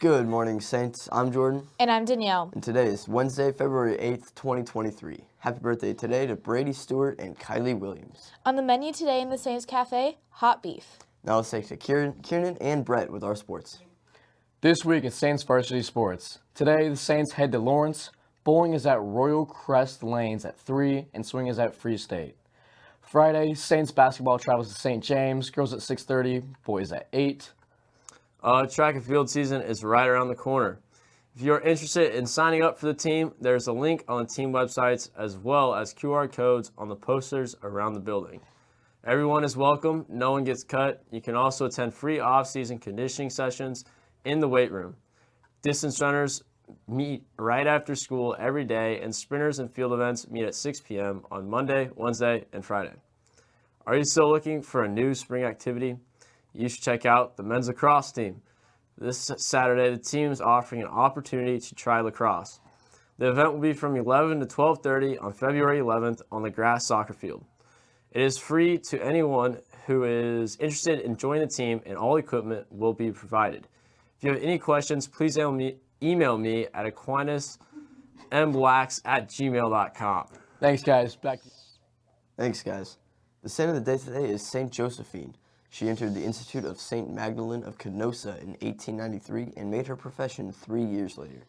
Good morning, Saints. I'm Jordan. And I'm Danielle. And today is Wednesday, February 8th, 2023. Happy birthday today to Brady Stewart and Kylie Williams. On the menu today in the Saints Cafe, hot beef. Now let's take to Kieran, Kieran and Brett with our sports. This week at Saints Varsity Sports. Today, the Saints head to Lawrence. Bowling is at Royal Crest Lanes at 3 and swing is at Free State. Friday, Saints basketball travels to St. James. Girls at 6.30, boys at 8. Uh, track and field season is right around the corner. If you're interested in signing up for the team, there's a link on the team websites as well as QR codes on the posters around the building. Everyone is welcome. No one gets cut. You can also attend free off-season conditioning sessions in the weight room. Distance runners meet right after school every day, and sprinters and field events meet at 6 p.m. on Monday, Wednesday, and Friday. Are you still looking for a new spring activity? You should check out the men's lacrosse team. This Saturday, the team is offering an opportunity to try lacrosse. The event will be from 11 to 12.30 on February 11th on the grass soccer field. It is free to anyone who is interested in joining the team and all equipment will be provided. If you have any questions, please email me, email me at aquinasmblacks at gmail.com. Thanks, guys. Back. Thanks, guys. The saint of the day today is St. Josephine. She entered the Institute of St. Magdalene of Canossa in 1893 and made her profession three years later.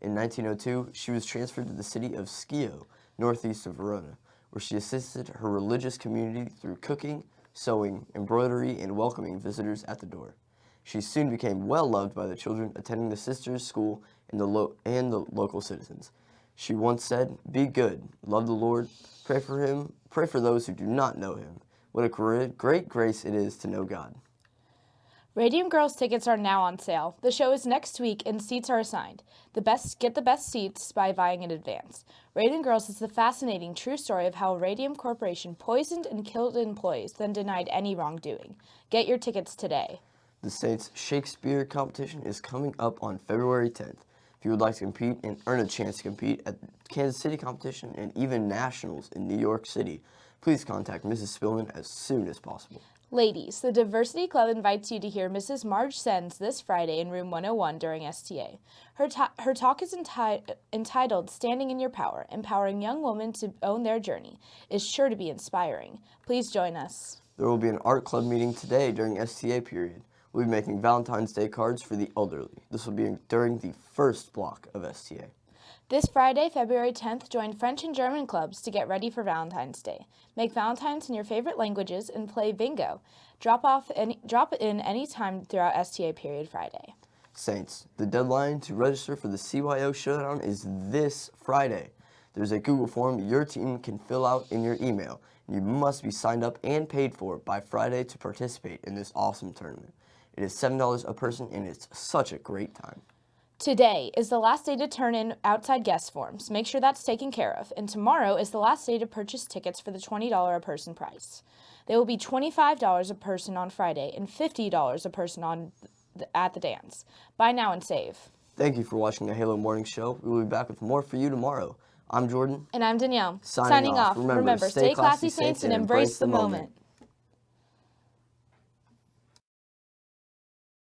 In 1902, she was transferred to the city of Schio, northeast of Verona, where she assisted her religious community through cooking, sewing, embroidery, and welcoming visitors at the door. She soon became well loved by the children attending the sisters' school and the, and the local citizens. She once said, Be good, love the Lord, pray for him, pray for those who do not know him, what a great grace it is to know God. Radium Girls tickets are now on sale. The show is next week and seats are assigned. The best get the best seats by buying in advance. Radium Girls is the fascinating true story of how Radium Corporation poisoned and killed employees, then denied any wrongdoing. Get your tickets today. The Saints Shakespeare competition is coming up on February 10th. If you would like to compete and earn a chance to compete at Kansas City competition and even nationals in New York City, please contact Mrs. Spillman as soon as possible. Ladies, the Diversity Club invites you to hear Mrs. Marge Sens this Friday in room 101 during STA. Her, her talk is enti entitled Standing in Your Power, Empowering Young Women to Own Their Journey, is sure to be inspiring. Please join us. There will be an art club meeting today during STA period. We'll be making Valentine's Day cards for the elderly. This will be during the first block of STA. This Friday, February 10th, join French and German clubs to get ready for Valentine's Day. Make Valentines in your favorite languages and play bingo. Drop off any, drop in any time throughout STA period Friday. Saints, the deadline to register for the CYO Showdown is this Friday. There's a Google form your team can fill out in your email. You must be signed up and paid for by Friday to participate in this awesome tournament. It is $7 a person and it's such a great time. Today is the last day to turn in outside guest forms. Make sure that's taken care of. And tomorrow is the last day to purchase tickets for the $20 a person price. They will be $25 a person on Friday and $50 a person on th at the dance. Buy now and save. Thank you for watching the Halo Morning Show. We will be back with more for you tomorrow. I'm Jordan. And I'm Danielle. Signing, Signing off. off. Remember, Remember, stay classy, Saints, and embrace the moment. moment.